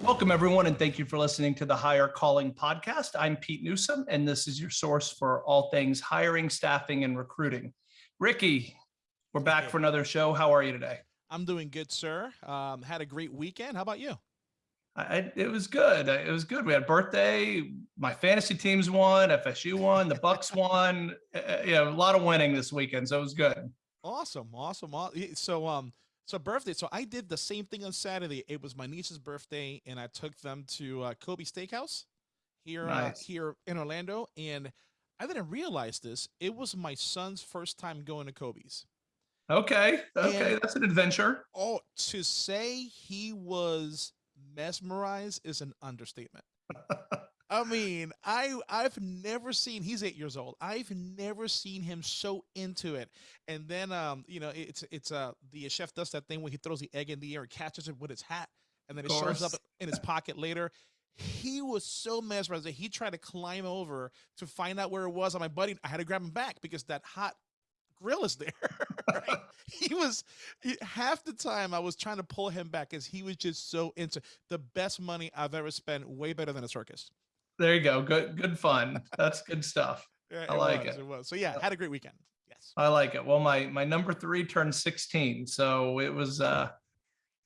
Welcome, everyone, and thank you for listening to the Higher Calling podcast. I'm Pete Newsome, and this is your source for all things hiring, staffing, and recruiting. Ricky, we're back Hey. for another show. How are you today? I'm doing good, sir. Um, had a great weekend. How about you? I, it was good. It was good. We had birthday. My fantasy teams won. FSU won. The Bucks won. Uh, uh, you know, a lot of winning this weekend, so it was good. Awesome, awesome. aw- So, um, so birthday. So I did the same thing on Saturday. It was my niece's birthday, and I took them to uh, Kobe Steakhouse here, uh, here in Orlando. And I didn't realize this. It was my son's first time going to Kobe's. Okay. Okay, And- that's an adventure. Oh, to say he was mesmerized is an understatement. I mean, I I've never seen he's 8 years old. I've never seen him so into it. And then um, you know, it's it's uh the chef does that thing where he throws the egg in the air and catches it with his hat and then it shows up in his pocket later. He was so mesmerized that he tried to climb over to find out where it was. And my buddy, I had to grab him back because that hot grill is there. right? He was he- half the time I was trying to pull him back because he was just so into the best money I've ever spent, way better than a circus. There you go. Good, good fun. That's good stuff. Yeah, I like was, it. It was. So yeah, had a great weekend. Yes. I like it. Well, my my number three turned 16, so it was uh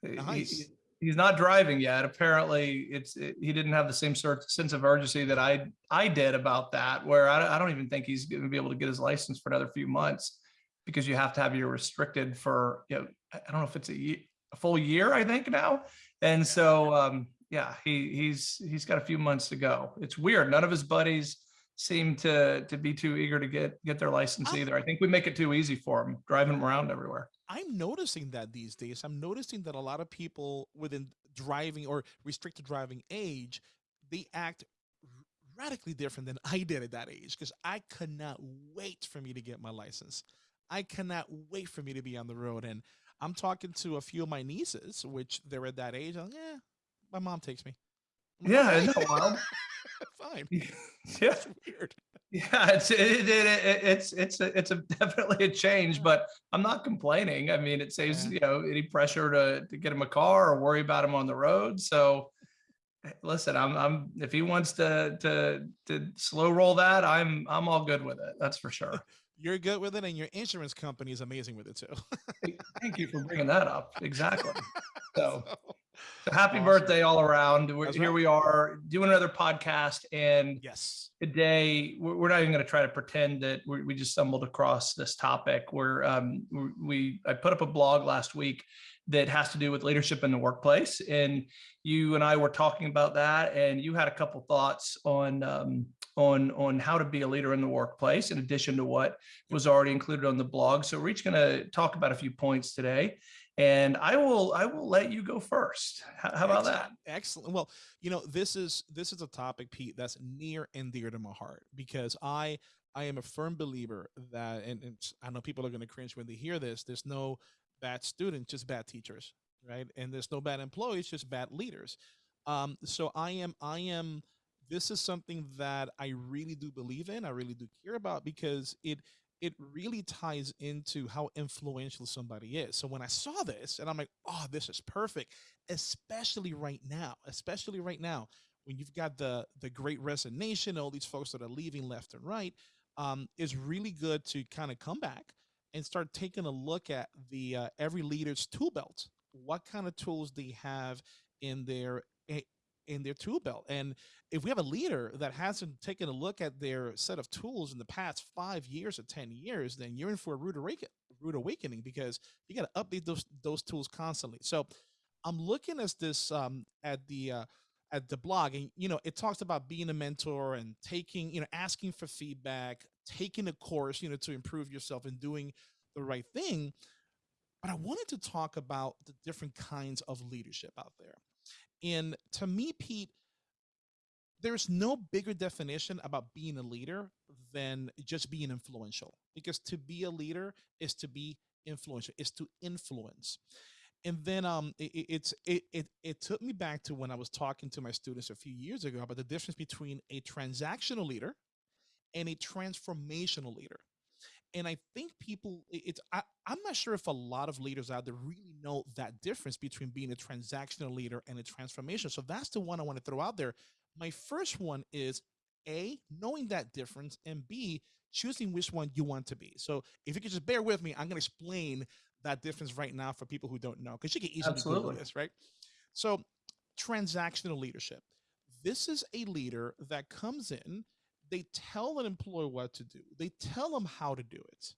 he- Nice. he's not driving yet. Apparently, it's it, he didn't have the same sort of sense of urgency that I I did about that. Where I, I don't even think he's going to be able to get his license for another few months because you have to have your restricted for you know I don't know if it's a, a full year I think now, and so um yeah he he's he's got a few months to go. It's weird. None of his buddies seem to to be too eager to get get their license either. I think we make it too easy for them driving them around everywhere. I'm noticing that these days. I'm noticing that a lot of people within driving or restricted driving age, they act radically different than I did at that age because I could not wait for me to get my license. I cannot wait for me to be on the road. And I'm talking to a few of my nieces, which they're at that age. I'm like, yeah, my mom takes me. I'm Yeah, "Okay, isn't that wild? Fine. yeah. It's weird. Yeah, it's it, it, it, it's it's a, it's a definitely a change, but I'm not complaining. I mean, it saves Yeah. you know any pressure to to get him a car or worry about him on the road. So, eh, listen, I'm I'm if he wants to to to slow roll that, I'm I'm all good with it. That's for sure. You're good with it, and your insurance company is amazing with it too. Thank you for bringing that up. Exactly. So, so happy Awesome. birthday all around. We're, That's here we are doing another podcast, and yes. today we're we're not even going to try to pretend that we, just stumbled across this topic where um, we, we i put up a blog last week that has to do with leadership in the workplace and you and i were talking about that and you had a couple thoughts on um, on on how to be a leader in the workplace in addition to what was already included on the blog so we're each going to talk about a few points today and i will i will let you go first how, how about that Excellent. Well, you know, this is this is a topic, Pete, that's near and dear to my heart because I I am a firm believer that, and, and I know people are going to cringe when they hear this. There's no bad students, just bad teachers, right? And there's no bad employees, just bad leaders. Um, so I am I am. This is something that I really do believe in. I really do care about because it it really ties into how influential somebody is. So when I saw this, and I'm like, oh, this is perfect especially right now, especially right now when you've got the the great resignation, all these folks that are leaving left and right, um, is really good to kind of come back and start taking a look at the uh, every leader's tool belt. What kind of tools they have in their in their tool belt, and if we have a leader that hasn't taken a look at their set of tools in the past five years or ten years, then you're in for a rude awakening, rude awakening because you got to update those those tools constantly. So I'm looking at this um, at the uh, at the blog, and you know, it talks about being a mentor and taking, you know, asking for feedback, taking a course, you know, to improve yourself and doing the right thing. But I wanted to talk about the different kinds of leadership out there. And to me, Pete, there's no bigger definition about being a leader than just being influential. Because to be a leader is to be influential, is to influence and then um it, it- it's it, it it took me back to when i was talking to my students a few years ago about the difference between a transactional leader and a transformational leader and I think people, it's, I, I'm not sure if a lot of leaders out there really know that difference between being a transactional leader and a transformation. So that's the one I want to throw out there. My first one is A, knowing that difference, and B, choosing which one you want to be. So if you could just bear with me, I'm going to explain that difference right now for people who don't know, because you can easily Google this, right? So transactional leadership. This is a leader that comes in, they tell an employee what to do, they tell them how to do it,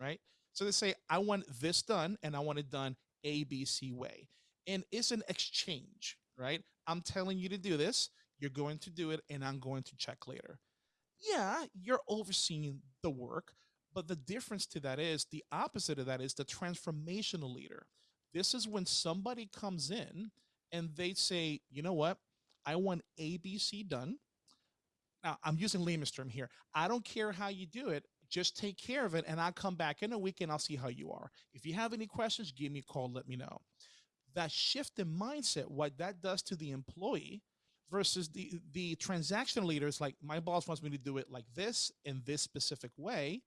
right? So they say, I want this done and I want it done ABC way. And it's an exchange, right? I'm telling you to do this, you're going to do it, and I'm going to check later. Yeah, you're overseeing the work, but the difference to that is the opposite of that is the transformational leader. This is when somebody comes in and they say, you know what? I want ABC done. Now, I'm using layman's term here. I don't care how you do it. Just take care of it, and I'll come back in a week and I'll see how you are. If you have any questions, give me a call. Let me know. That shift in mindset, what that does to the employee versus the the transactional leaders, like my boss wants me to do it like this in this specific way,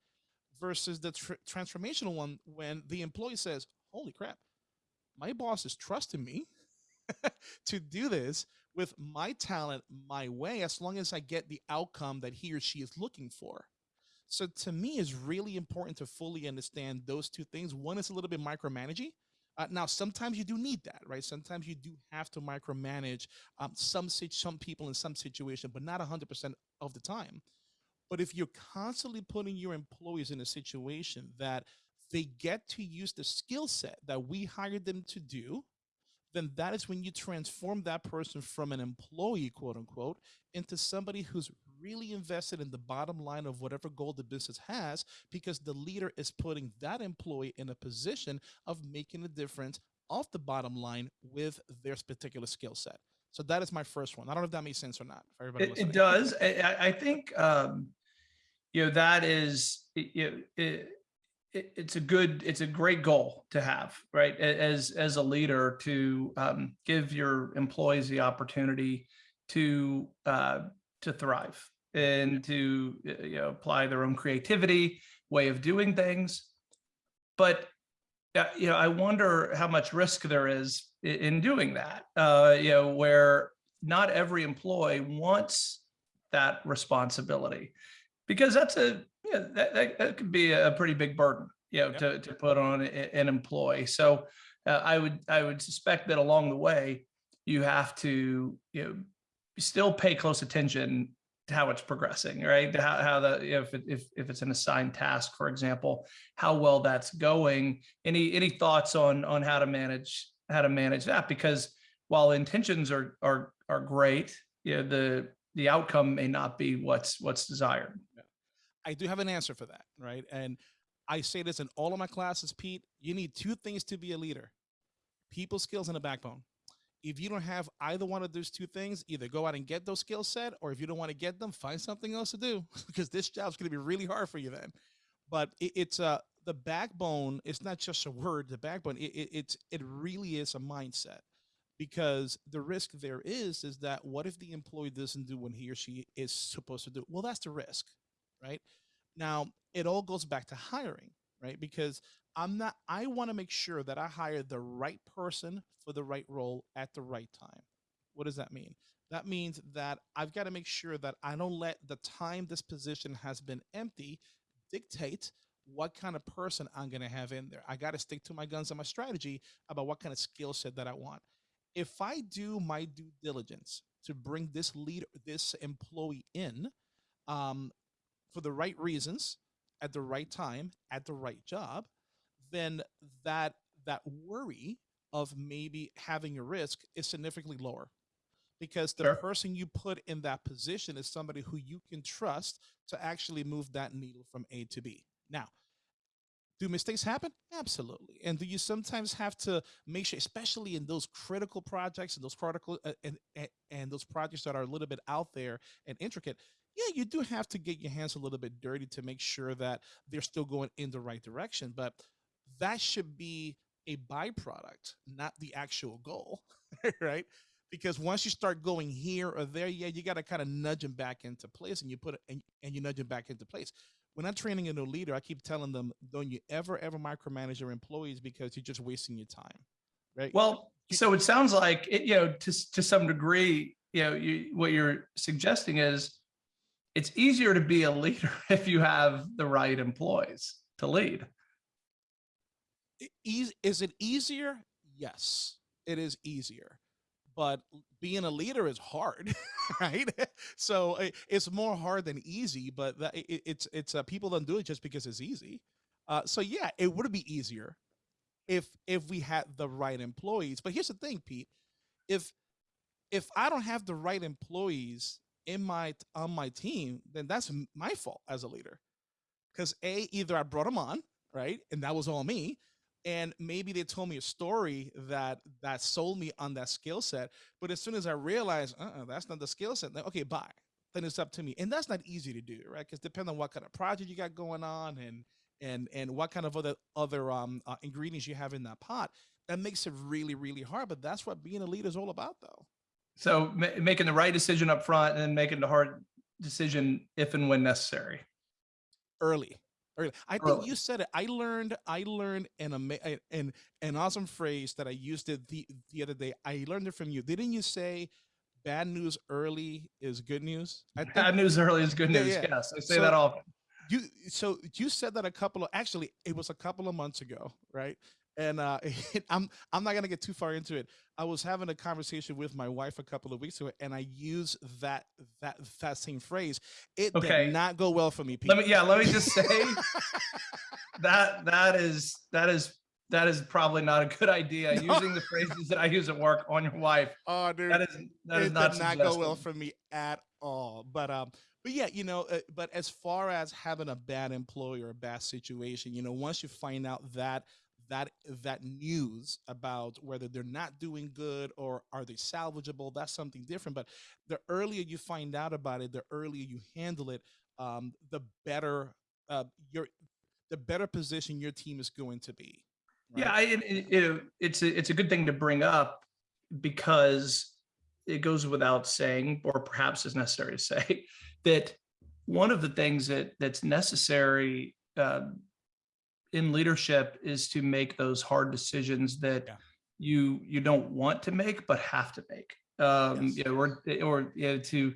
versus the tr- transformational one when the employee says, "Holy crap, my boss is trusting me to do this with my talent my way as long as I get the outcome that he or she is looking for. So to me, it's really important to fully understand those two things. One is a little bit micromanaging. Uh, now, sometimes you do need that, right? Sometimes you do have to micromanage um, some some people in some situation, but not 100% of the time. But if you're constantly putting your employees in a situation that they get to use the skill set that we hired them to do, then that is when you transform that person from an employee, quote unquote, into somebody who's really invested in the bottom line of whatever goal the business has, because the leader is putting that employee in a position of making a difference off the bottom line with their particular skill set. So that is my first one. I don't know if that makes sense or not for everybody It, it does. I, I- I think, um, you know, that is, it, it, it, it's a good, it's a great goal to have, right? As, as a leader to, um, give your employees the opportunity to, uh, to thrive and to, you know, apply their own creativity, way of doing things. But, uh, you know, I wonder how much risk there is i- in doing that, uh, you know, where not every employee wants that responsibility because that's a yeah that, that, that could be a pretty big burden you know Yep. to, to put on an employee. So uh, i would i would suspect that along the way you have to you know still pay close attention to how it's progressing right? How, how the if, it, if if it's an assigned task for example how well that's going. Any any thoughts on on how to manage how to manage that? Because while intentions are are are great you know the the outcome may not be what's what's desired I do have an answer for that, right? And I say this in all of my classes, Pete. You need two things to be a leader people skills and a backbone. If you don't have either one of those two things, either go out and get those skills set, or if you don't want to get them, find something else to do because this job's going to be really hard for you then. But it, it's uh, the backbone. It's not just a word. The backbone. It, it, it's it really is a mindset because the risk there is is that what if the employee doesn't do what he or she is supposed to do? Well, that's the risk, right? Now, it all goes back to hiring, right? Because I'm not, I want to make sure that I hire the right person for the right role at the right time. What does that mean? That means that I've got to make sure that I don't let the time this position has been empty dictate what kind of person I'm going to have in there. I got to stick to my guns and my strategy about what kind of skill set that I want. If I do my due diligence to bring this leader, this employee in, um, for the right reasons at the right time at the right job then that that worry of maybe having a risk is significantly lower because the Sure. person you put in that position is somebody who you can trust to actually move that needle from A to B. Now, do mistakes happen? Absolutely. And do you sometimes have to make sure, especially in those critical projects and those critical uh, and, and and those projects that are a little bit out there and intricate? Yeah, you do have to get your hands a little bit dirty to make sure that they're still going in the right direction. But that should be a byproduct, not the actual goal, right? Because once you start going here or there, yeah, you got to kind of nudge them back into place, and you put it and, and you nudge them back into place. when I'm training a new leader, I keep telling them, don't you ever, ever micromanage your employees because you're just wasting your time. Right. Well, so it sounds like it, you know, to, to some degree, you know, you, what you're suggesting is it's easier to be a leader if you have the right employees to lead. Is it easier? Yes, it is easier. But being a leader is hard, right? So it's more hard than easy. But it's it's uh, people don't do it just because it's easy. Uh, so yeah, it would be easier if if we had the right employees. But here's the thing, Pete. If if I don't have the right employees in my on my team, then that's my fault as a leader. Because a either I brought them on, right, and that was all me, and maybe they told me a story that that sold me on that skill set. But as soon as I realized, uh, that's not the skill set, then okay, bye. Then it's up to me, and that's not easy to do, right? Because depending on what kind of project you got going on, and and and what kind of other other um uh, ingredients you have in that pot, that makes it really really hard. But that's what being a leader is all about, though. So ma- making the right decision up front and then making the hard decision if and when necessary. early early i think Early. you said it i learned i learned an an an awesome phrase that i used it the the other day i learned it from you didn't you say bad news early is good news i think Bad news early is good Yeah, news. yeah. Yes, I say So- that often. you so you said that a couple of actually it was a couple of months ago right and uh i'm i'm not gonna get too far into it i was having a conversation with my wife a couple of weeks ago and i used that that that same phrase it Okay. did not go well for me Pete. Let me, yeah, let me just say that that is that is that is probably not a good idea. No. Using the phrases that I use at work on your wife. oh dude That is that is it not did not go well for me at all. But um, but yeah, you know, uh, but as far as having a bad employee or a bad situation, you know, once you find out that that that news about whether they're not doing good or are they salvageable, that's something different. But the earlier you find out about it, the earlier you handle it, um, the better uh, your the better position your team is going to be. Yeah. I, and it, it's a, it's a good thing to bring up because it goes without saying, or perhaps is necessary to say, that one of the things that that's necessary um, in leadership is to make those hard decisions that Yeah. you you don't want to make but have to make. Um, Yes. you know, or or you know, to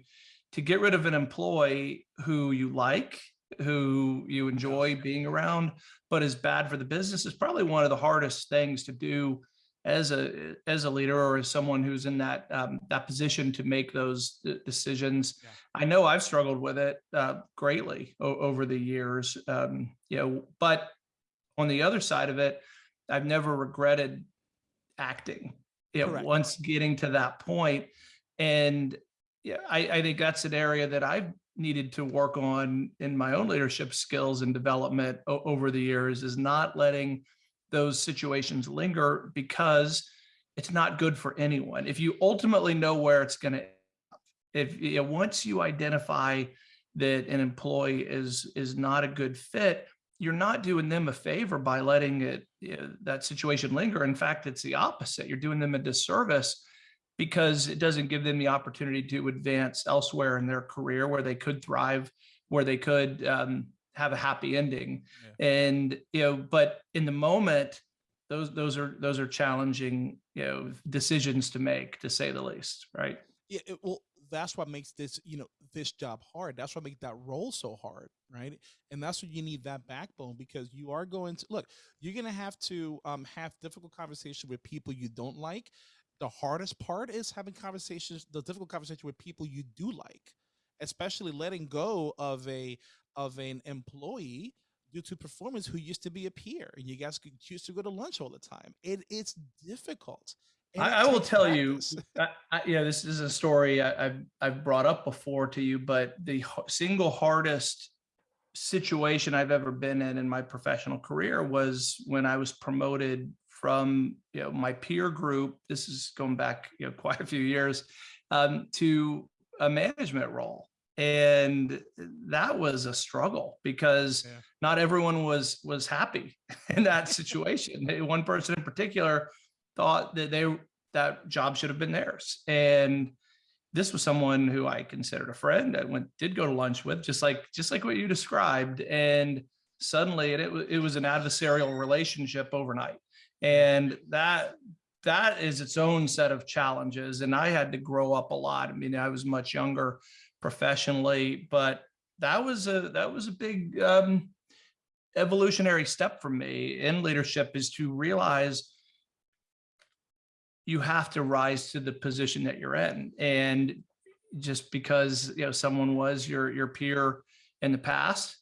to get rid of an employee who you like, who you enjoy being around, but is bad for the business is probably one of the hardest things to do as a as a leader or as someone who's in that um, that position to make those decisions. Yeah. I know I've struggled with it uh, greatly over the years, um, you know. But on the other side of it, I've never regretted acting. Correct. once getting to that point, and yeah, I, I think that's an area that I've needed to work on in my own leadership skills and development over the years is not letting those situations linger because it's not good for anyone. If you ultimately know where it's going to, if you know, once you identify that an employee is is not a good fit, you're not doing them a favor by letting it you know, that situation linger. In fact, it's the opposite. You're doing them a disservice because it doesn't give them the opportunity to advance elsewhere in their career where they could thrive, where they could um, have a happy ending. And you know, but in the moment, those those are those are challenging you know decisions to make, to say the least, right? yeah it, well that's what makes this you know this job hard. That's what makes that role so hard right? And that's what you need that backbone because you are going to look you're going to have to um, have difficult conversation with people you don't like. The hardest part is having conversations the difficult conversation with people you do like especially letting go of a of an employee due to performance who used to be a peer and you guys could choose to go to lunch all the time. It, it's difficult I, I will tell you. I, I, yeah, this is a story I, I've I've brought up before to you, but the single hardest situation I've ever been in in my professional career was when I was promoted from you know my peer group. This is going back you know quite a few years um, to a management role, and that was a struggle because Yeah. not everyone was was happy in that situation. One person in particular thought that they that job should have been theirs and this was someone who I considered a friend. I went did go to lunch with, just like just like what you described, and suddenly it, it, was an adversarial relationship overnight, and that that is its own set of challenges. And I had to grow up a lot. I mean, I was much younger professionally, but that was a that was a big um, evolutionary step for me in leadership is to realize you have to rise to the position that you're in and just because you know someone was your your peer in the past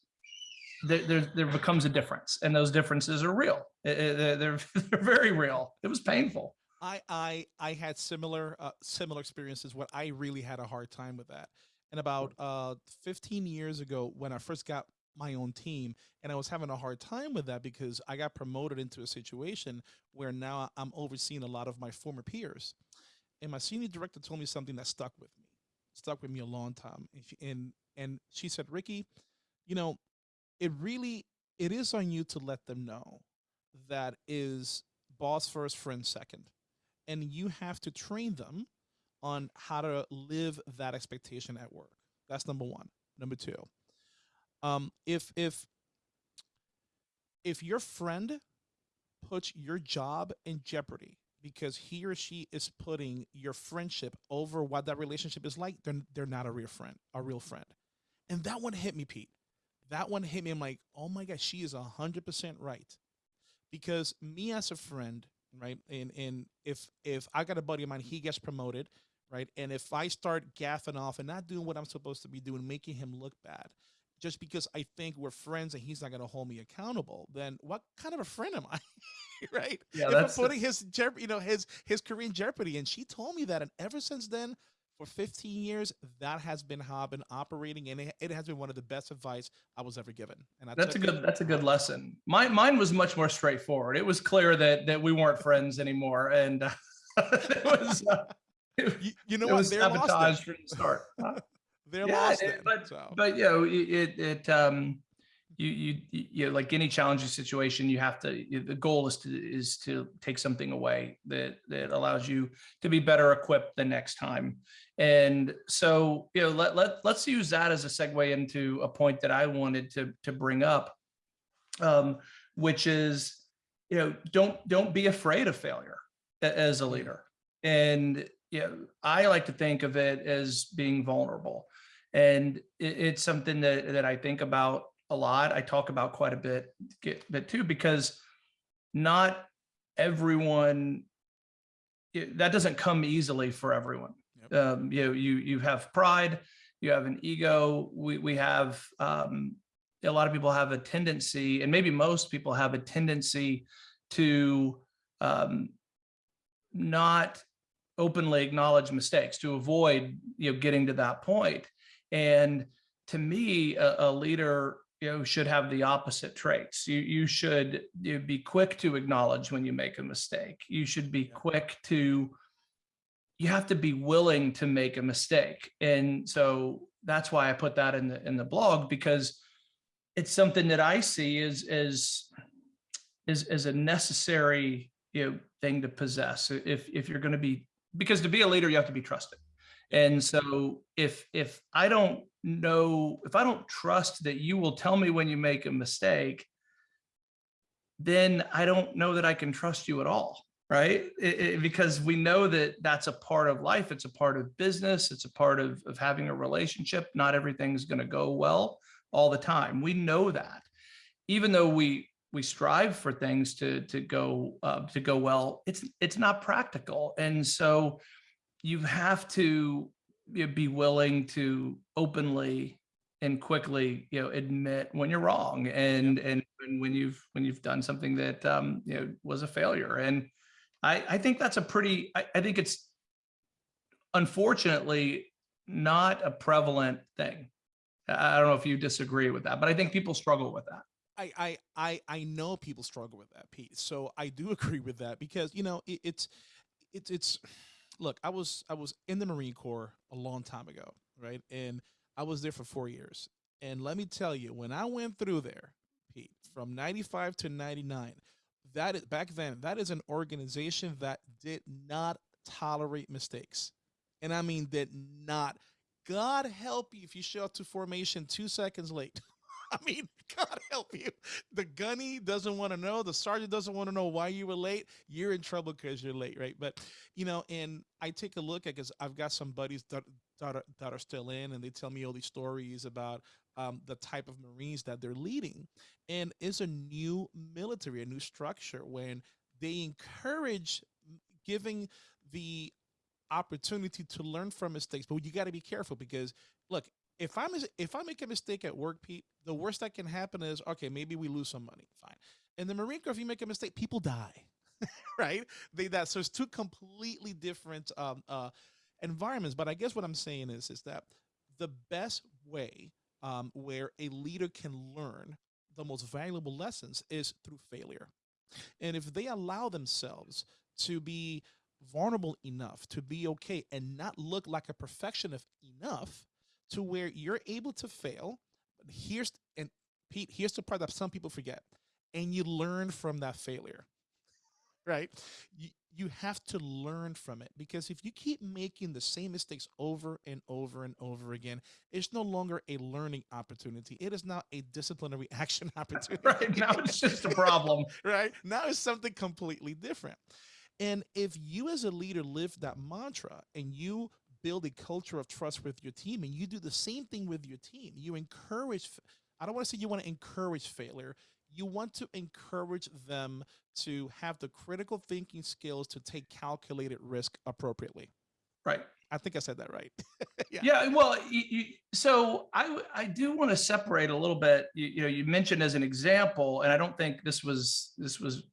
there there, there becomes a difference and those differences are real they're, they're, they're very real it was painful I I I had similar uh, similar experiences. What I really had a hard time with that. And about uh 15 years ago, when I first got my own team, and I was having a hard time with that because I got promoted into a situation where now I'm overseeing a lot of my former peers. And my senior director told me something that stuck with me, stuck with me a long time. And she, and, and she said, Ricky, you know, it really it is on you to let them know that is boss first, friend second and you have to train them on how to live that expectation at work. That's number one. Number two, um, if if if your friend puts your job in jeopardy because he or she is putting your friendship over what that relationship is like, then they're not a real friend, a real friend. And that one hit me, Pete. That one hit me. I'm like, oh my god, she is a hundred percent right. Because me as a friend, right and and if if i got a buddy of mine he gets promoted right and if i start gaffing off and not doing what i'm supposed to be doing making him look bad just because i think we're friends and he's not going to hold me accountable then what kind of a friend am i right? Yeah if i'm that's putting his you know his his career in jeopardy and she told me that and ever since then for 15 years that has been how i've been operating and it, it has been one of the best advice i was ever given and I that's a took it- good that's a good lesson. Mine mine was much more straightforward. It was clear that that we weren't friends anymore and uh, it was uh, it, you, you know it what? was they're lost from the start they're Yeah, lost it- but- so. but you know it it, um you you you know, like any challenging situation you have to you- the goal is to is to take something away that that allows you to be better equipped the next time. And so you know let, let let's use that as a segue into a point that i wanted to to bring up um which is you know don't don't be afraid of failure as a leader. And you know i like to think of it as being vulnerable and it, it's something that that I think about a lot. I talk about quite a bit, get, bit too, because not everyone it- that doesn't come easily for everyone. Yep. Um, you know, you you have pride, you have an ego. We we have um, a lot of people have a tendency, and maybe most people have a tendency to um, not openly acknowledge mistakes to avoid you know getting to that point and to me, a, a leader you know should have the opposite traits. You you should you be quick to acknowledge when you make a mistake. You should be quick to you have to be willing to make a mistake. And so that's why I put that in the in the blog because it's something that I see as as is as a necessary you know thing to possess if if you're going to be because to be a leader you have to be trusted and so if if I don't know, if I don't trust that you will tell me when you make a mistake, then I don't know that I can trust you at all, right? It- it- because we know that that's a part of life. It's a part of business. It's a part of, of having a relationship. Not everything's going to go well all the time. We know that, even though we we strive for things to to go uh, to go well. It's it's not practical, and so you have to you know, be willing to openly and quickly you know admit when you're wrong and and and when you've when you've done something that um you know was a failure. And i i think that's a pretty i, I think it's unfortunately not a prevalent thing. I don't know if you disagree with that but i think people struggle with that. I, I I I know people struggle with that piece, so I do agree with that because you know it, it's it's it's look I was I was in the Marine Corps a long time ago, right? And I was there for four years, and let me tell you, when I went through there, Pete, from ninety five to ninety nine, that is back then that is an organization that did not tolerate mistakes. and I mean did not. God help you if you show up to formation two seconds late. I mean, God help you. The gunny doesn't want to know. The sergeant doesn't want to know why you were late. You're in trouble because you're late, right? But you know, and I take a look at because I've got some buddies that, that are, that are still in, and they tell me all these stories about um, the type of Marines that they're leading, and it's a new military, a new structure when they encourage giving the opportunity to learn from mistakes but you got to be careful because look if i'm if i make a mistake at work pete the worst that can happen is okay maybe we lose some money. Fine. In the marine corps if you make a mistake people die right? They that so it's two completely different um, uh, environments. But i guess what i'm saying is is that the best way um, where a leader can learn the most valuable lessons is through failure. And if they allow themselves to be vulnerable enough to be okay and not look like a perfectionist enough to where you're able to fail. Here's and Pete, here's the part that some people forget. And you learn from that failure. Right? You, you have to learn from it because if you keep making the same mistakes over and over and over again, it's no longer a learning opportunity. It is now a disciplinary action opportunity. right. Now it's just a problem. right. Now it's something completely different. And if you as a leader live that mantra and you build a culture of trust with your team and you do the same thing with your team, you encourage, I don't want to say you want to encourage failure. You want to encourage them to have the critical thinking skills to take calculated risk appropriately. Right. I think I said that right. yeah. yeah. Well, you, you, so I I do want to separate a little bit. You, you know, you mentioned as an example, and I don't think this was this was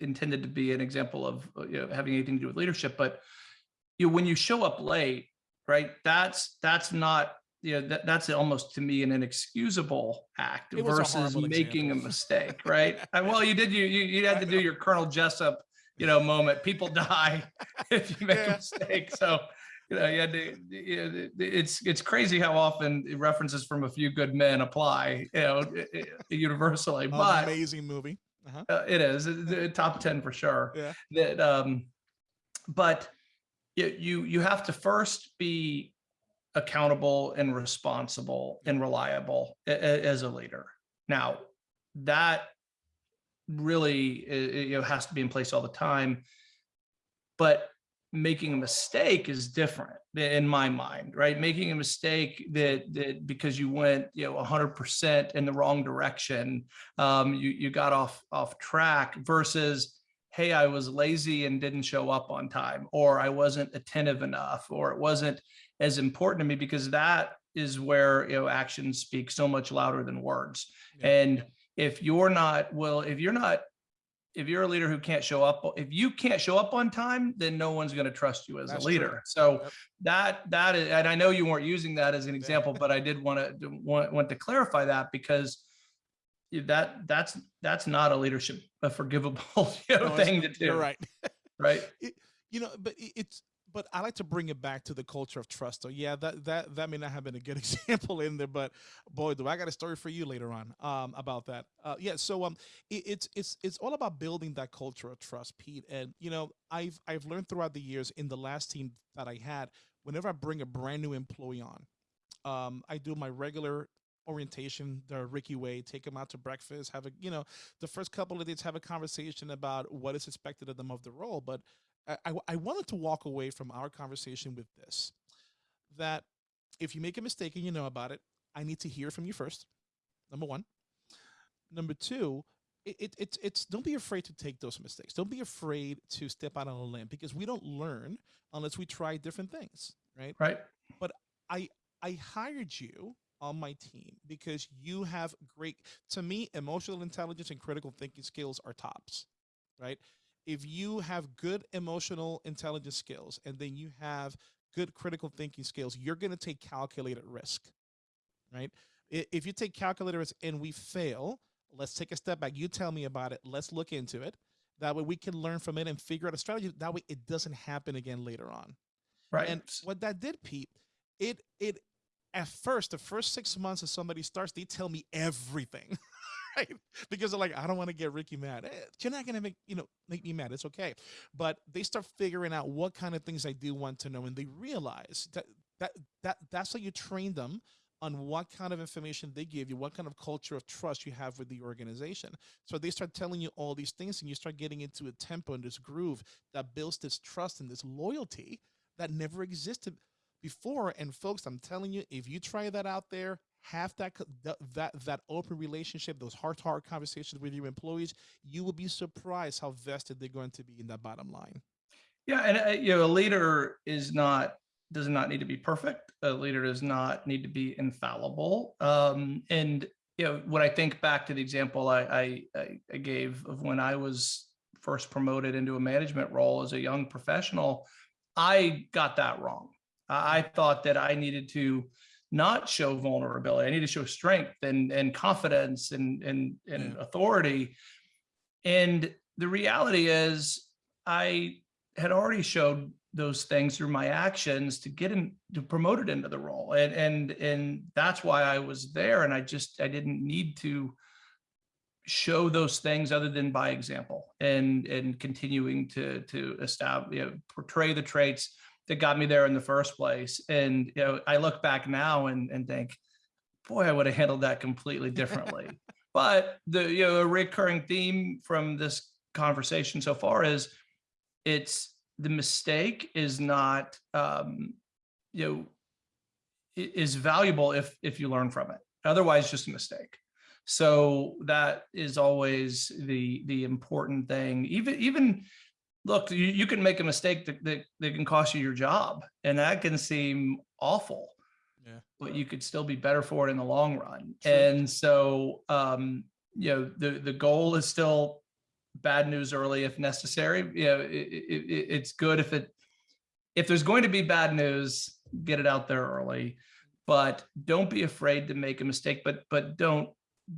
intended to be an example of uh, you know, having anything to do with leadership, but you know, when you show up late, right? That's that's not you know that that's almost to me an inexcusable act versus making example. a mistake, right? well, you did you you, you had to do your Colonel Jessup you know moment. People die if you make yeah. a mistake, so you know, you had to, it's it's crazy how often references from a few good men apply, you know, universally. But amazing movie. Uh-huh. Uh, it is top 10 for sure. Yeah. That, um, but you, you have to first be accountable and responsible and reliable as a leader. Now that really, you know, has to be in place all the time, but making a mistake is different in my mind, right? Making a mistake that, that because you went, you know, 100% in the wrong direction, um, you, you got off, off track versus, hey, I was lazy and didn't show up on time, or I wasn't attentive enough, or it wasn't as important to me because that is where, you know, actions speak so much louder than words. Yeah. And if you're not, well, if you're not if you're a leader who can't show up, if you can't show up on time, then no one's going to trust you as That's a leader. True. So yep. that that is, and I know you weren't using that as an example, but I did want to want, want to clarify that because that that's that's not a leadership a forgivable you know, no, thing to do. You're right. right. It, you know, but it's but I like to bring it back to the culture of trust. So yeah, that that that may not have been a good example in there, but boy, do I got a story for you later on um, about that. Uh, yeah, so um, it, it's it's it's all about building that culture of trust, Pete. And you know, I've I've learned throughout the years in the last team that I had, whenever I bring a brand new employee on, um, I do my regular orientation the ricky way take them out to breakfast have a you know the first couple of days have a conversation about what is expected of them of the role but I, I wanted to walk away from our conversation with this, that if you make a mistake and you know about it, I need to hear from you first, number one. Number two, it, it, it's, it's don't be afraid to take those mistakes. Don't be afraid to step out on a limb because we don't learn unless we try different things, right? Right. But I, I hired you on my team because you have great, to me, emotional intelligence and critical thinking skills are tops, right? if you have good emotional intelligence skills and then you have good critical thinking skills, you're going to take calculated risk, right? If you take calculated risk and we fail, let's take a step back. You tell me about it. Let's look into it. That way we can learn from it and figure out a strategy. That way it doesn't happen again later on. Right. And what that did, Pete, it, it, at first, the first six months of somebody starts, they tell me everything. right? Because they're like, I don't want to get Ricky mad. Eh, you're not gonna make you know make me mad. It's okay. But they start figuring out what kind of things I do want to know, and they realize that that that that's how you train them on what kind of information they give you, what kind of culture of trust you have with the organization. So they start telling you all these things, and you start getting into a tempo and this groove that builds this trust and this loyalty that never existed before. And folks, I'm telling you, if you try that out there, have that that that open relationship, those heart-to-heart conversations with your employees, you will be surprised how vested they're going to be in that bottom line. Yeah, and uh, you know, a leader is not does not need to be perfect. A leader does not need to be infallible. Um, and you know, when I think back to the example I, I, I gave of when I was first promoted into a management role as a young professional, I got that wrong. I thought that I needed to not show vulnerability. I need to show strength and, and confidence and, and, and Yeah. authority. And the reality is I had already showed those things through my actions to get him to promote it into the role. And, and, and that's why I was there. And I just, I didn't need to show those things other than by example and, and continuing to, to establish, you know, portray the traits that got me there in the first place. And, you know, I look back now and, and think, boy, I would have handled that completely differently. but the, you know, a recurring theme from this conversation so far is it's the mistake is not, um, you know, is valuable if, if you learn from it. Otherwise, just a mistake. So that is always the, the important thing. Even, even, look, you, you can make a mistake that, that, that can cost you your job and that can seem awful. Yeah. But you could still be better for it in the long run. True. And so, um, you know, the, the goal is still bad news early if necessary. You know, it, it, it- it's good if it, if there's going to be bad news, get it out there early. But don't be afraid to make a mistake, but, but don't,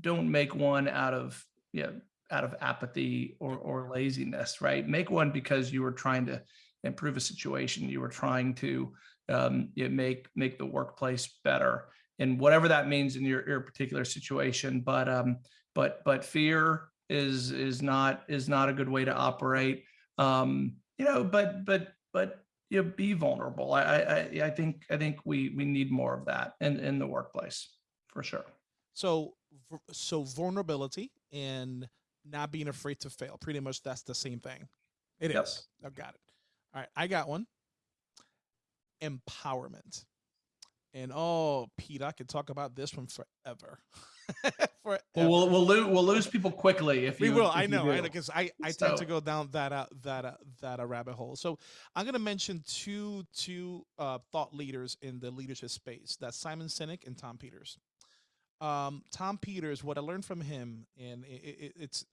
don't make one out of, you know, out of apathy or, or laziness, right? Make one because you were trying to improve a situation. You were trying to, um, you know, make, make the workplace better and whatever that means in your, your particular situation. But, um, but, but fear is, is not, is not a good way to operate. Um, you know, but, but, but, you know, be vulnerable. I, I, I- I think, I think we, we need more of that in, in the workplace for sure. So, so vulnerability and not being afraid to fail. Pretty much, that's the same thing. It is. I've got it. All right, I got one. Empowerment. And oh, Pete, I could talk about this one forever. forever. Well, we'll, we'll lose, we'll lose people quickly if we you. will. if I know, know, because I, I tend to go down that uh, that uh, that uh, rabbit hole. So I'm gonna mention two two uh, thought leaders in the leadership space. That's Simon Sinek and Tom Peters. Um, Tom Peters, what I learned from him, and it, it, it's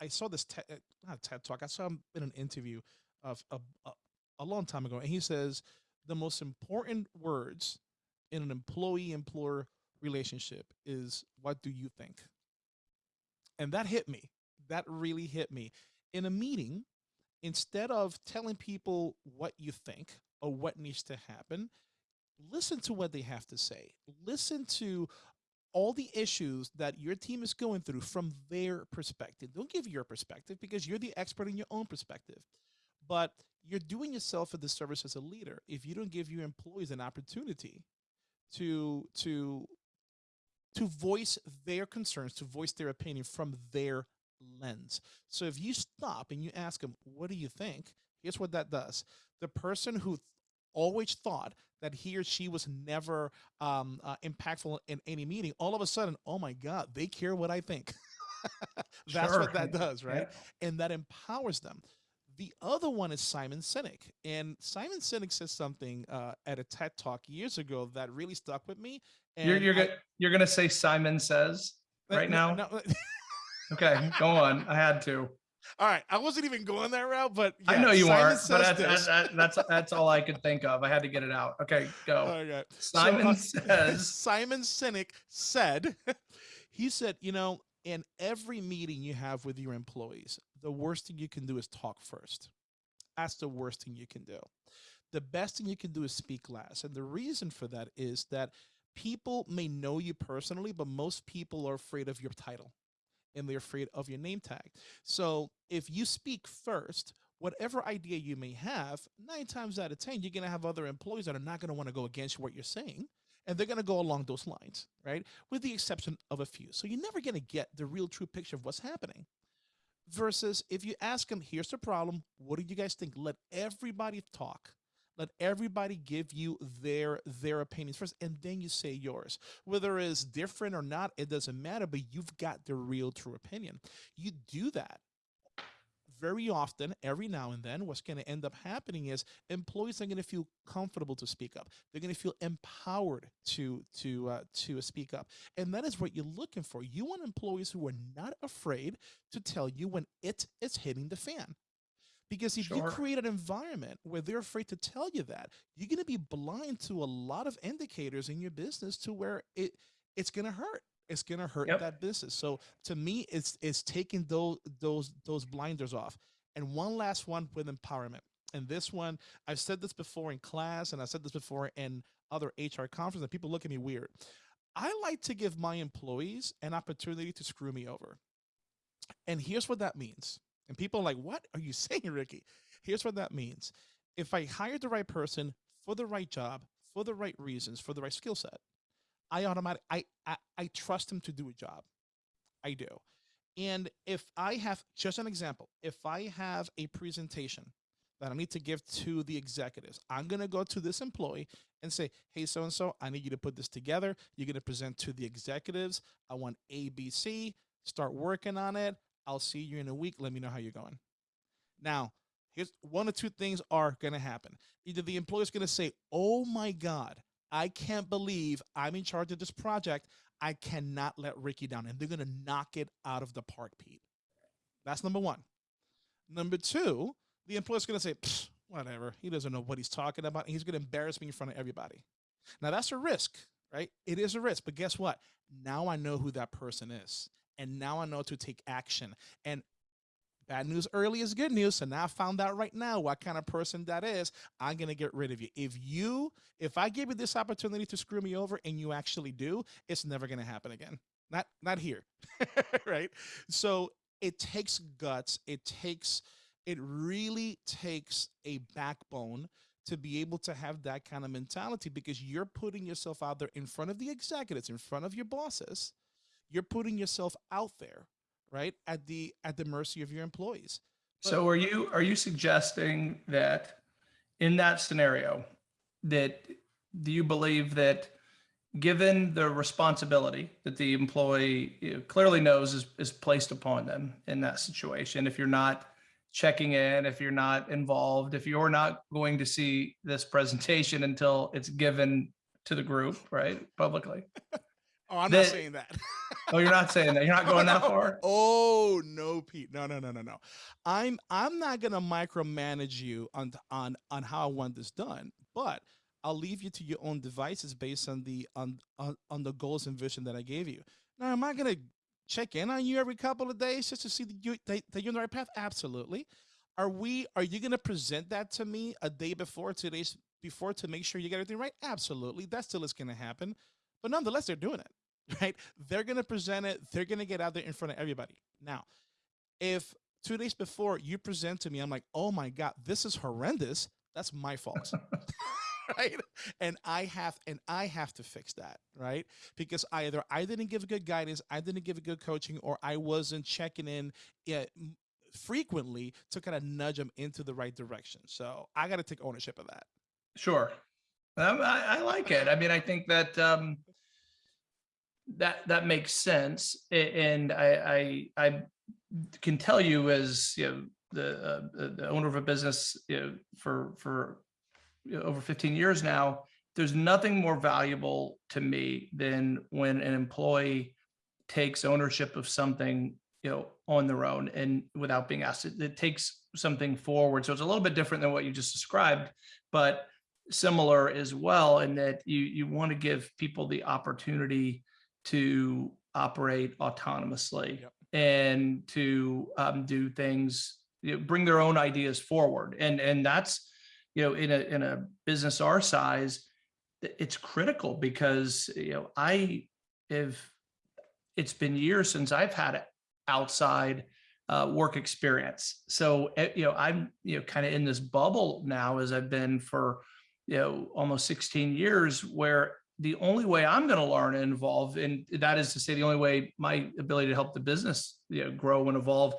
I saw this TED, uh, not TED talk. I saw him in an interview of a, a, a long time ago, and he says the most important words in an employee employer relationship is what do you think and that hit me. That really hit me. In a meeting instead of telling people what you think or what needs to happen listen to what they have to say. Listen to all the issues that your team is going through from their perspective don't give your perspective because you're the expert in your own perspective but you're doing yourself a disservice as a leader if you don't give your employees an opportunity to to to voice their concerns, to voice their opinion from their lens. So if you stop and you ask them, "What do you think?" Here's what that does: the person who always thought that he or she was never um, uh, impactful in any meeting, all of a sudden, oh my God, they care what I think. That's Sure. what that does, right? Yeah. and that empowers them. The other one is Simon Sinek, and Simon Sinek says something uh, at a TED talk years ago that really stuck with me. And You're, you're I- gonna, you're gonna say Simon says right no- now? no- Okay, go on. I had to. All right, I wasn't even going that route, but I know you Simon aren't, but that's, that's, that's, that's all I could think of. I had to get it out. Okay, go. Okay. So, Simon uh, says, Simon Sinek said, he said, you know, in every meeting you have with your employees, the worst thing you can do is talk first. That's the worst thing you can do. The best thing you can do is speak last. And the reason for that is that people may know you personally, but most people are afraid of your title. And they're afraid of your name tag. So if you speak first, whatever idea you may have, nine times out of 10, you're going to have other employees that are not going to want to go against what you're saying. And they're going to go along those lines, right? With the exception of a few. So you're never going to get the real true picture of what's happening. Versus if you ask them, here's the problem. What do you guys think? Let everybody talk let everybody give you their their opinions first and then you say yours whether it's different or not it doesn't matter but you've got the real true opinion you do that very often, every now and then, what's going to end up happening is employees are going to feel comfortable to speak up. They're going to feel empowered to to uh, to speak up, and that is what you're looking for. You want employees who are not afraid to tell you when it is hitting the fan. Because if you create an environment where they're afraid to tell you that, you're going to be blind to a lot of indicators in your business to where it it's going to hurt. It's going to hurt Yep. that business. So to me, it's it's taking those those those blinders off. And one last one with empowerment. And this one, I've said this before in class, and I've said this before in other HR conferences, and people look at me weird. I like to give my employees an opportunity to screw me over. And here's what that means. And people are like, what are you saying, Ricky? Here's what that means. If I hire the right person for the right job, for the right reasons, for the right skill set, I automatic I, I I trust him to do a job. I do. And if I have just an example, if I have a presentation that I need to give to the executives, I'm going to go to this employee and say, "Hey so and so, I need you to put this together. You're going to present to the executives. I want ABC. Start working on it. I'll see you in a week. Let me know how you're going." Now, here's one or two things are going to happen. Either the employer's going to say, "Oh my god, I can't believe I'm in charge of this project. I cannot let Ricky down. And they're going to knock it out of the park, Pete. That's number one. Number two, the employer's going to say, whatever. He doesn't know what he's talking about. And he's going to embarrass me in front of everybody. Now, that's a risk, right? It is a risk. But guess what? Now I know who that person is. And now I know to take action. And bad news early is good news. So now I found out right now what kind of person that is. I'm going to get rid of you. If you, if I give you this opportunity to screw me over and you actually do, it's never going to happen again. Not, not here. right. So it takes guts. It takes, it really takes a backbone to be able to have that kind of mentality because you're putting yourself out there in front of the executives, in front of your bosses. You're putting yourself out there, right? At the at the mercy of your employees. So are you, are you suggesting that in that scenario, that do you believe that given the responsibility that the employee you know, clearly knows is, is placed upon them in that situation, if you're not checking in, if you're not involved, if you're not going to see this presentation until it's given to the group, right, publicly? Oh, I'm The- not saying that. Oh, you're not saying that. You're not going that No. far? Oh no, Pete. No, no, no, no, no. I'm I'm not gonna micromanage you on on on how I want this done, but I'll leave you to your own devices based on the on on, on the goals and vision that I gave you. Now, am I gonna check in on you every couple of days just to see that you that, that you're on the right path? Absolutely. Are we are you gonna present that to me a day before, two days before to make sure you get everything right? Absolutely. That still is gonna happen. But nonetheless, they're doing it right? They're going to present it. They're going to get out there in front of everybody. Now, if two days before you present to me, I'm like, oh my God, this is horrendous. That's my fault. right. And I have, and I have to fix that. Right. Because either I didn't give good guidance, I didn't give a good coaching, or I wasn't checking in frequently to kind of nudge them into the right direction. So I got to take ownership of that. Sure. Um, I, I like it. I mean, I think that um, that that makes sense, and I I, I can tell you as you know the uh, the owner of a business you know, for for over 15 years now. There's nothing more valuable to me than when an employee takes ownership of something you know on their own and without being asked. It, it takes something forward. So it's a little bit different than what you just described, but similar as well in that you you want to give people the opportunity to operate autonomously Yep. and to um, do things you know, bring their own ideas forward and and that's you know in a in a business our size it's critical because you know i have it's been years since i've had outside uh, work experience. So, eh, you know, I'm, you know, kind of in this bubble now as I've been for, you know, almost 16 years where the only way I'm going to learn and evolve, and that is to say the only way my ability to help the business you know, grow and evolve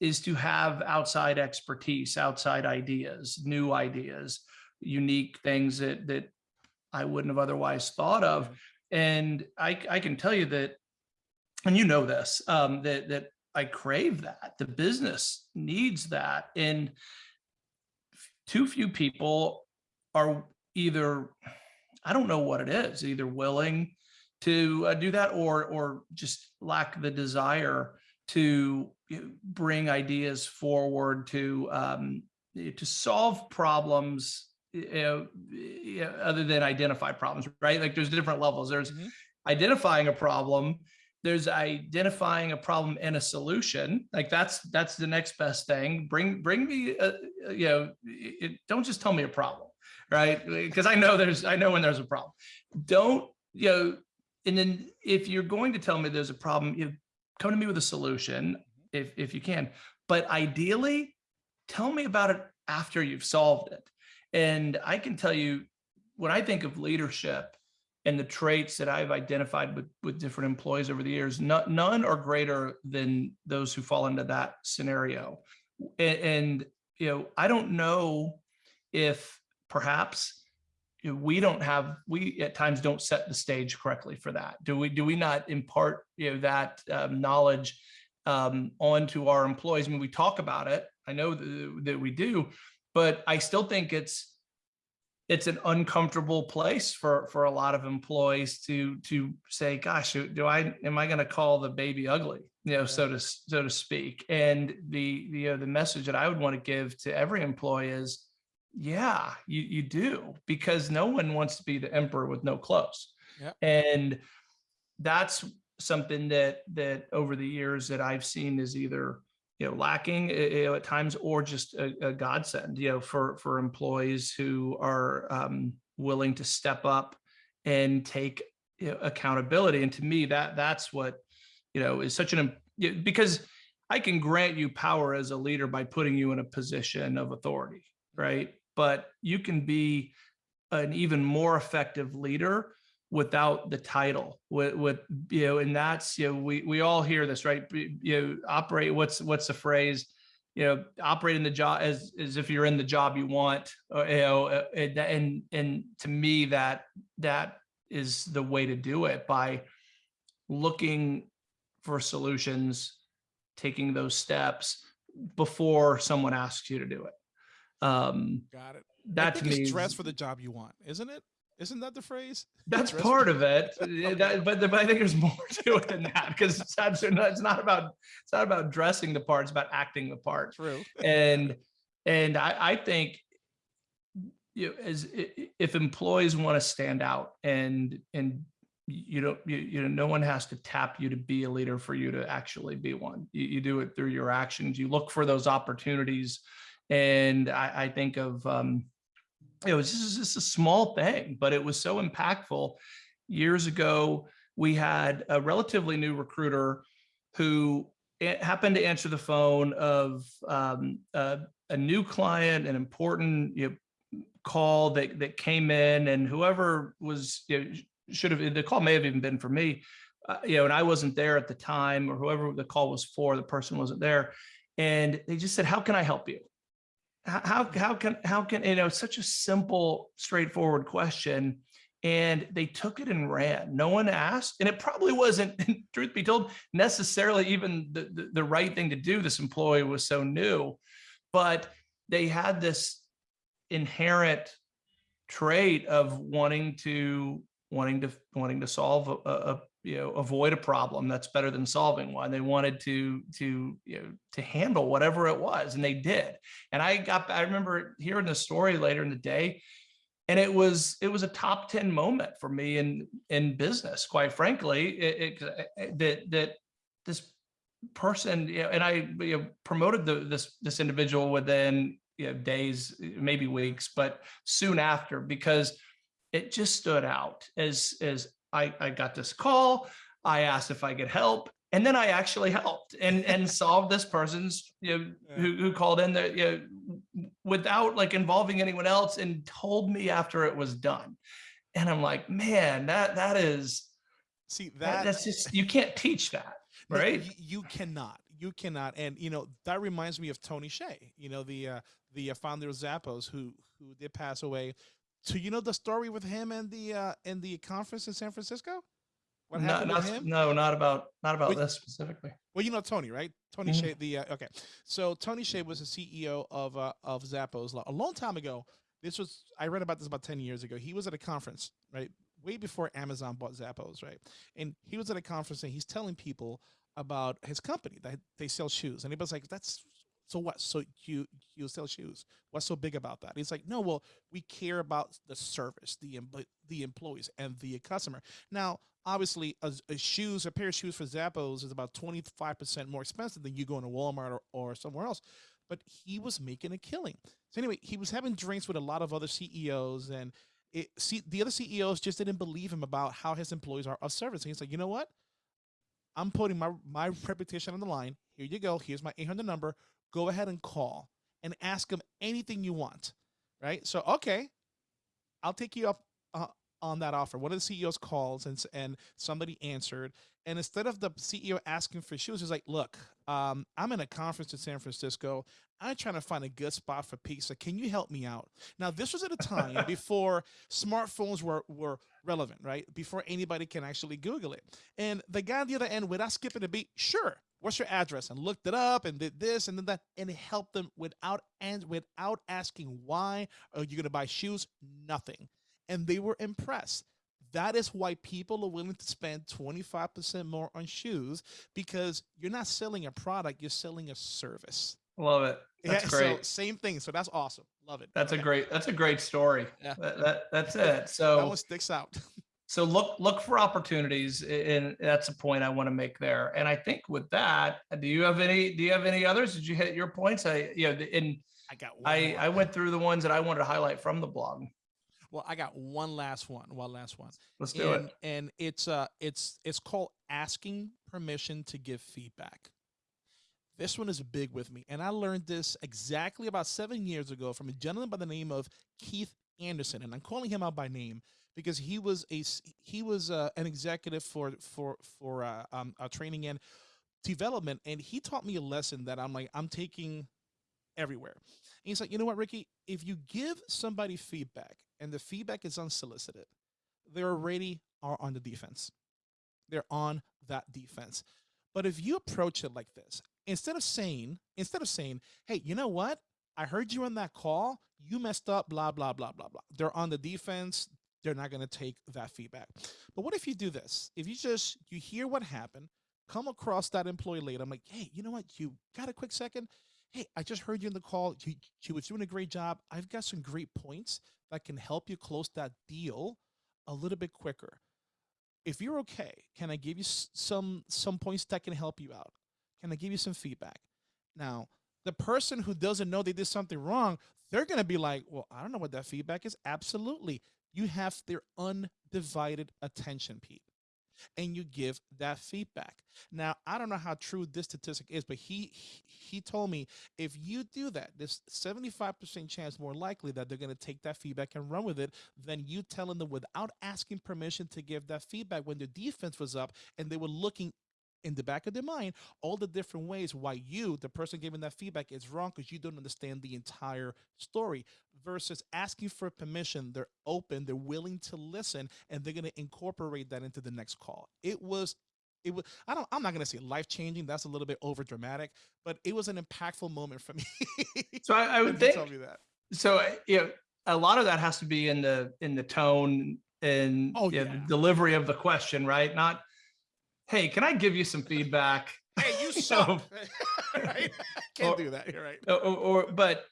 is to have outside expertise, outside ideas, new ideas, unique things that that I wouldn't have otherwise thought of. And I, I can tell you that, and you know this, um, that that I crave that. The business needs that, and too few people are either I don't know what it is, either willing to uh, do that or or just lack the desire to bring ideas forward to um, to solve problems you know, you know, other than identify problems, right? Like there's different levels. There's mm -hmm. identifying a problem. There's identifying a problem and a solution. Like that's that's the next best thing. Bring bring me, a, you know, it, don't just tell me a problem, right? Because I know there's I know when there's a problem. Don't you know? And then if you're going to tell me there's a problem, you come to me with a solution mm-hmm. if if you can. But ideally, tell me about it after you've solved it and I can tell you, when I think of leadership and the traits that I've identified with, with different employees over the years, not, none are greater than those who fall into that scenario. And, and you know, I don't know if perhaps we don't have, we at times don't set the stage correctly for that. Do we, do we not impart, you know, that um, knowledge um, onto our employees? I mean, we talk about it. I know that, that we do, but I still think it's it's an uncomfortable place for for a lot of employees to to say gosh do i am i going to call the baby ugly you know so to so to speak and the the, you know, the message that i would want to give to every employee is yeah you you do because no one wants to be the emperor with no clothes yeah. and that's something that that over the years that i've seen is either you know lacking eh, you know, at times or just a, a godsend you know for for employees who are um, willing to step up and take you know, accountability and to me that that's what you know is such an because i can grant you power as a leader by putting you in a position of authority right? But you can be an even more effective leader without the title with, with you know and that's you know we we all hear this right? You know operate what's what's the phrase? You know operate in the job as as if you're in the job you want or, uh, you know uh, and, and and to me that that is the way to do it by looking for solutions taking those steps before someone asks you to do it um got it that to me dress for the job you want isn't it isn't that the phrase? That's part of it, that, but, but I think there's more to it than that because it's, it's not about it's not about dressing the part; it's about acting the part. True. And and I, I think you know, as if employees want to stand out and and you don't you, you know no one has to tap you to be a leader for you to actually be one. You, you do it through your actions. You look for those opportunities, and I, I think of. Um, it was just, just a small thing, but it was so impactful. Years ago, we had a relatively new recruiter who happened to answer the phone of um, a, a, new client, an important you know, call that, that came in and whoever was, you know, should have, the call may have even been for me, uh, you know, and I wasn't there at the time or whoever the call was for, the person wasn't there. And they just said, how can I help you? How how can how can you know such a simple straightforward question and they took it and ran. No one asked and it probably wasn't truth be told necessarily even the, the, the right thing to do. This employee was so new but they had this inherent trait of wanting to wanting to wanting to solve a, a, you know avoid a problem that's better than solving one. They wanted to to you know to handle whatever it was and they did. And i got i remember hearing the story later in the day and it was it was a top 10 moment for me in in business quite frankly. It, it, uh, uh, that that this person you know, and i you know, promoted the, this this individual within you know days maybe weeks but soon after because it just stood out as as I, I got this call. I asked if I could help And then I actually helped and and solved this person's you know Yeah. who, who called in there you know without like involving anyone else and told me after it was done. And I'm like, man, that that is See that, that that's just you can't teach that, right? You, you cannot. You cannot. And you know that reminds me of Tony Hsieh. You know the uh, the uh, founder of Zappos, who who did pass away. So you know the story with him and the uh, in the conference in San Francisco. What happened not, with him? no, not about not about Wait. this specifically. Well, you know Tony, right? Tony Mhm. Hsieh. The uh, okay. So Tony Hsieh was the CEO of uh, of Zappos a long time ago. This was I read about this about ten years ago. He was at a conference, right, way before Amazon bought Zappos, right? And he was at a conference and he's telling people about his company that they sell shoes, and he was like, "That's so what? So you you sell shoes? What's so big about that?" He's like, "No, well, we care about the service, the the employees, and the customer." Now, obviously, a, a shoes, a pair of shoes for Zappos is about 25% more expensive than you going to Walmart or, or somewhere else. But he was making a killing. So anyway, he was having drinks with a lot of other CEOs and it, see, the other CEOs just didn't believe him about how his employees are of service. And he's like, you know what? I'm putting my, my reputation on the line. Here you go. Here's my 800 number. Go ahead and call and ask him anything you want. Right. So, okay, I'll take you up uh, on that offer. One of the CEOs calls and and somebody answered, and instead of the CEO asking for shoes, he's like, "Look, um, I'm in a conference in San Francisco. I'm trying to find a good spot for pizza. Can you help me out?" Now, this was at a time before smartphones were were relevant, right? Before anybody can actually Google it. And the guy on the other end, without skipping a beat, sure. What's your address? And looked it up and did this and then that, and it helped them without and without asking why oh, are you gonna buy shoes? Nothing and they were impressed. That is why people are willing to spend 25% more on shoes because you're not selling a product, you're selling a service. Love it. That's yeah, great. So same thing. So that's awesome. Love it. That's a great that's a great story. Yeah. That, that that's it. That So one sticks out. so look look for opportunities and that's a point I want to make there. And I think with that, do you have any do you have any others? Did you hit your points? I you know and I got one. I more. I went through the ones that I wanted to highlight from the blog. well, I got one last one. One last one. Let's do and, it. and it's uh it's it's called asking permission to give feedback this one is big with me and i learned this exactly about seven years ago from a gentleman by the name of keith anderson and i'm calling him out by name because he was a he was uh, an executive for for for uh, um, uh, training and development and he taught me a lesson that i'm like i'm taking everywhere and he's like you know what ricky if you give somebody feedback and the feedback is unsolicited they already are on the defense. They're on that defense. But if you approach it like this, instead of saying, instead of saying, hey, you know what? I heard you on that call. You messed up, blah, blah, blah, blah, blah. They're on the defense. They're not going to take that feedback. But what if you do this? If you just, you hear what happened, come across that employee later. I'm like, hey, you know what? You got a quick second? Hey, I just heard you in the call. You, you was doing a great job. I've got some great points that can help you close that deal a little bit quicker. If you're okay, can I give you some some points that can help you out? Can I give you some feedback? Now, the person who doesn't know they did something wrong, they're going to be like, "Well, I don't know what that feedback is." Absolutely. You have their undivided attention, Pete. And you give that feedback. Now, I don't know how true this statistic is, but he he- told me if you do that, there's 75% chance more likely that they're going to take that feedback and run with it than you telling them without asking permission to give that feedback when the defense was up and they were looking in the back of their mind all the different ways why you, the person giving that feedback, is wrong because you don't understand the entire story versus asking for permission. They're open, they're willing to listen, and they're going to incorporate that into the next call. It was it was I don't I'm not gonna say life changing. That's a little bit over dramatic, but it was an impactful moment for me. So I, I would think told me that. so uh, you know a lot of that has to be in the in the tone and Oh, know, yeah. the delivery of the question, right? Not, hey, can I give you some feedback? Hey, you suck. right? Can't Or- do that. You're right. or, or, but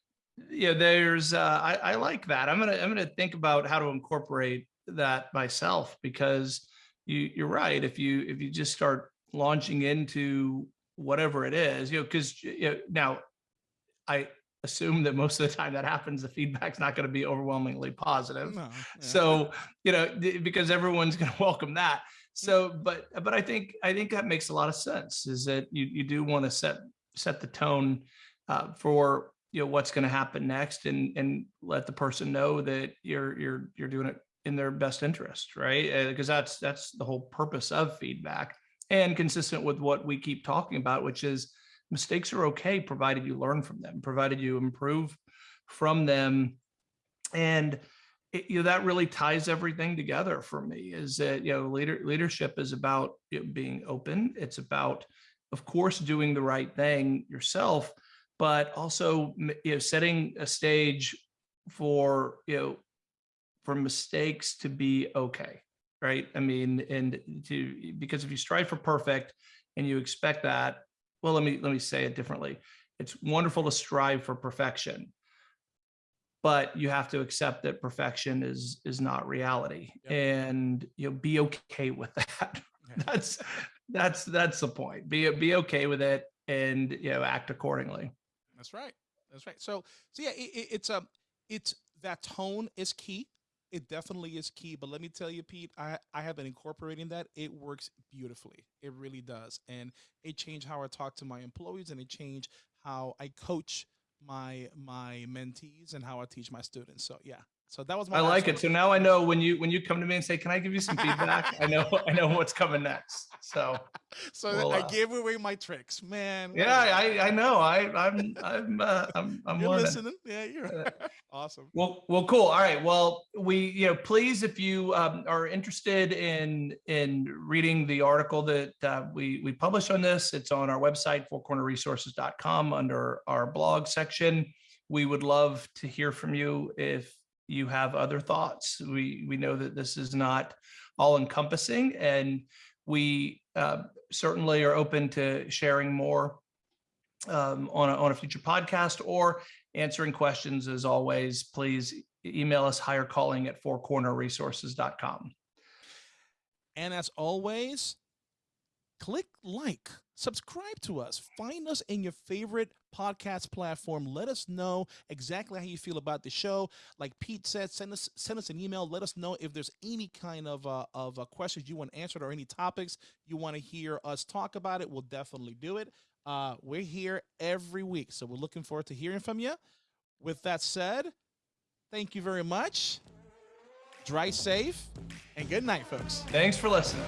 you know there's uh, I, I like that i'm gonna i'm gonna think about how to incorporate that myself because you you're right if you if you just start launching into whatever it is you know because you know, now i assume that most of the time that happens, the feedback's not going to be overwhelmingly positive. No, yeah. So, you know, because everyone's going to welcome that. So, but, but I think, I think that makes a lot of sense is that you, you do want to set, set the tone uh, for, you know, what's going to happen next and, and let the person know that you're, you're, you're doing it in their best interest, right? Because that's, that's the whole purpose of feedback and consistent with what we keep talking about, which is mistakes are okay, provided you learn from them, provided you improve from them. And it, you know, that really ties everything together for me is that, you know, leader, leadership is about being open. It's about, of course, doing the right thing yourself, but also, you know, setting a stage for, you know, for mistakes to be okay. Right. I mean, and to, because if you strive for perfect and you expect that, well, let me, let me say it differently. It's wonderful to strive for perfection but you have to accept that perfection is is not reality Yep. and you know be okay with that Yeah. that's that's that's the point be be okay with it and you know act accordingly That's right. That's right. So, so yeah, it, it, it's um, it's that tone is key. It definitely is key. But let me tell you, Pete, I I have been incorporating that. It works beautifully. It really does, and it changed how I talk to my employees, and it changed how I coach my my mentees and how I teach my students. So yeah. So that was my. i like it so now i know when you when you come to me and say can i give you some feedback i know i know what's coming next so So well, I uh, gave away my tricks, man. yeah i i know i i'm i'm uh, i'm i'm You're listening. Yeah, you're Uh, awesome. Well, well, cool. All right. Well, we, you know, please, if you um, are interested in in reading the article that uh, we we published on this, it's on our website, fourcornerresources.com under our blog section. We would love to hear from you if you have other thoughts. We we know that this is not all encompassing, and we uh, certainly are open to sharing more um, on a, on a future podcast or answering questions as always, please email us hire calling at fourcornerresources.com. And as always, click like, subscribe to us, find us in your favorite podcast platform. Let us know exactly how you feel about the show. Like Pete said, send us send us an email. Let us know if there's any kind of uh, of uh, questions you want answered or any topics you want to hear us talk about. It we'll definitely do it. Uh, we're here every week, so we're looking forward to hearing from you. With that said, thank you very much. Drive safe and good night, folks. Thanks for listening.